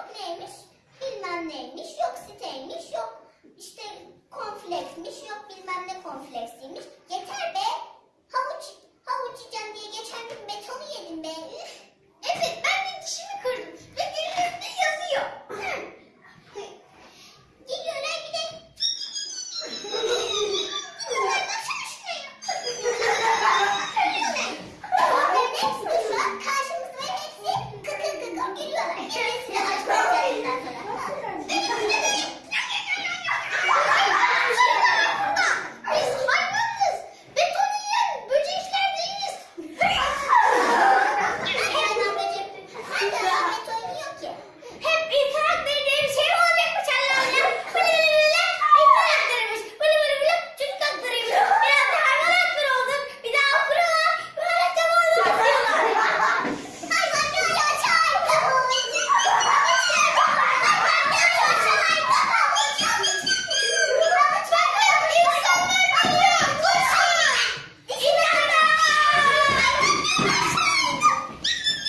yok neymiş, bilmem neymiş, yok siteymiş, yok işte konfleksmiş, yok bilmem ne konfleksiymiş.